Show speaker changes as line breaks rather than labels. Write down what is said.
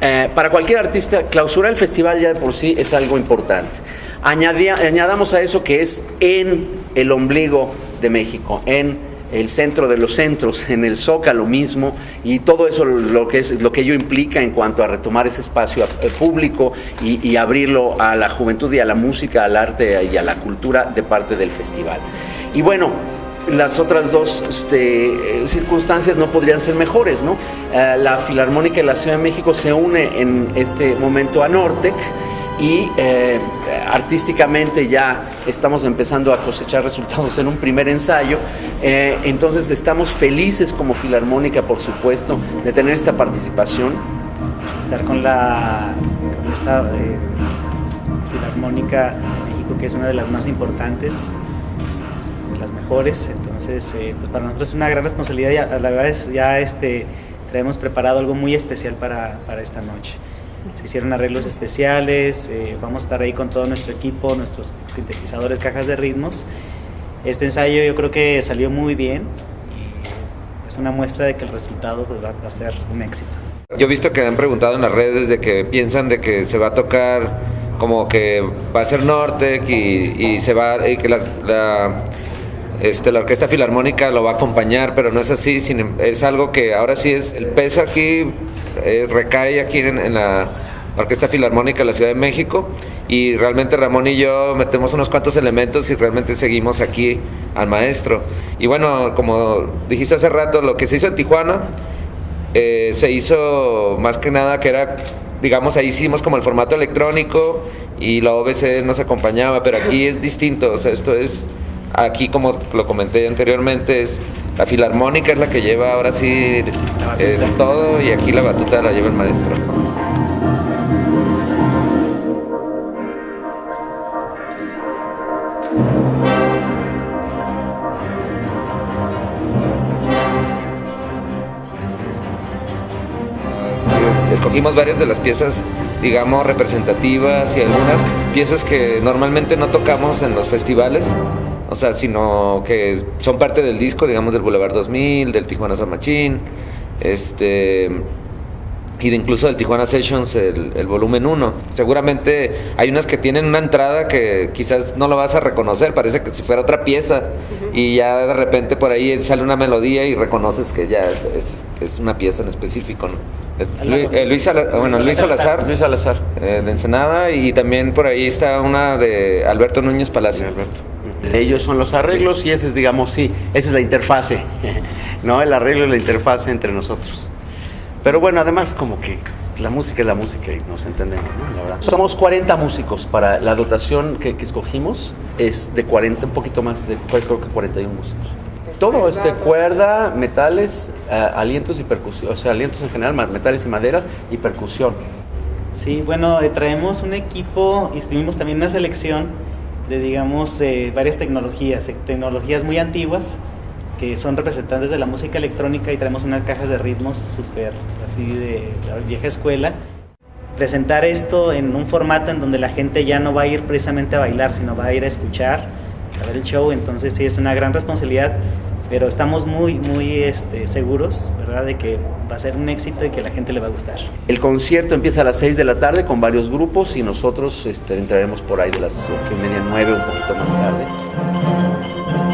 eh, para cualquier artista, clausurar el festival ya de por sí es algo importante. añadamos a eso que es en el ombligo de México, en el centro de los centros, en el Zócalo mismo, y todo eso lo que, es, lo que ello implica en cuanto a retomar ese espacio eh, público y, abrirlo a la juventud y a la música, al arte y a la cultura de parte del festival. Y bueno, las otras dos este, eh, circunstancias no podrían ser mejores, ¿no? Eh, la Filarmónica de la Ciudad de México se une en este momento a Nortec, y eh, artísticamente ya estamos empezando a cosechar resultados en un primer ensayo. Entonces estamos felices como Filarmónica, por supuesto, de tener esta participación.
Estar con, la, con esta Filarmónica de México, que es una de las más importantes, las mejores. Entonces, pues para nosotros es una gran responsabilidad. Ya, la verdad es ya este, traemos preparado algo muy especial para, para esta noche se hicieron arreglos especiales, eh, vamos a estar ahí con todo nuestro equipo, nuestros sintetizadores, cajas de ritmos. Este ensayo yo creo que salió muy bien y es una muestra de que el resultado pues, va a ser un éxito.
Yo he visto que han preguntado en las redes de que piensan de que se va a tocar como que va a ser Nortec y, se va y que la, este, la Orquesta Filarmónica lo va a acompañar, pero no es así, em, es algo que ahora sí es, el peso aquí eh, recae aquí en, la Orquesta Filarmónica de la Ciudad de México y realmente Ramón y yo metemos unos cuantos elementos y realmente seguimos aquí al maestro. Y bueno, como dijiste hace rato, lo que se hizo en Tijuana eh, se hizo más que nada que era, digamos, ahí hicimos como el formato electrónico y la OBC nos acompañaba, pero aquí es distinto, o sea, esto es, aquí como lo comenté anteriormente, es la filarmónica es la que lleva ahora sí eh, todo y aquí la batuta la lleva el maestro. Escogimos varias de las piezas, digamos, representativas y algunas piezas que normalmente no tocamos en los festivales o sea, sino que son parte del disco, digamos, del Boulevard 2000, del Tijuana San Machín, este, y de incluso del Tijuana Sessions, el, volumen 1. Seguramente hay unas que tienen una entrada que quizás no lo vas a reconocer, parece que si fuera otra pieza, y ya de repente por ahí sale una melodía y reconoces que ya es, una pieza en específico. Luis, Luis, bueno, Luis Salazar,
Luis Salazar.
Eh, de Ensenada, y también por ahí está una de Alberto Núñez Palacio.
Alberto. Ellos son los arreglos y ese es, digamos, sí, esa es la interfase, ¿no? El arreglo es la interfase entre nosotros. Pero bueno, además como que la música es la música y nos entendemos, ¿no? La verdad. Somos 40 músicos para la dotación que, escogimos, es de 40, un poquito más, de creo que 41 músicos. Todo, este, cuerda, metales, eh, alientos y percusión, o sea, alientos en general, metales y maderas y percusión.
Sí, bueno, eh, traemos un equipo y estuvimos también una selección de, digamos, eh, varias tecnologías, eh, tecnologías muy antiguas que son representantes de la música electrónica y traemos unas cajas de ritmos súper así de la vieja escuela. Presentar esto en un formato en donde la gente ya no va a ir precisamente a bailar, sino va a ir a escuchar, a ver el show, entonces sí es una gran responsabilidad pero estamos muy, muy este, seguros, ¿verdad?, de que va a ser un éxito y que la gente le va a gustar.
El concierto empieza a las 6 de la tarde con varios grupos y nosotros este, entraremos por ahí de las 8 y media, 9, un poquito más tarde.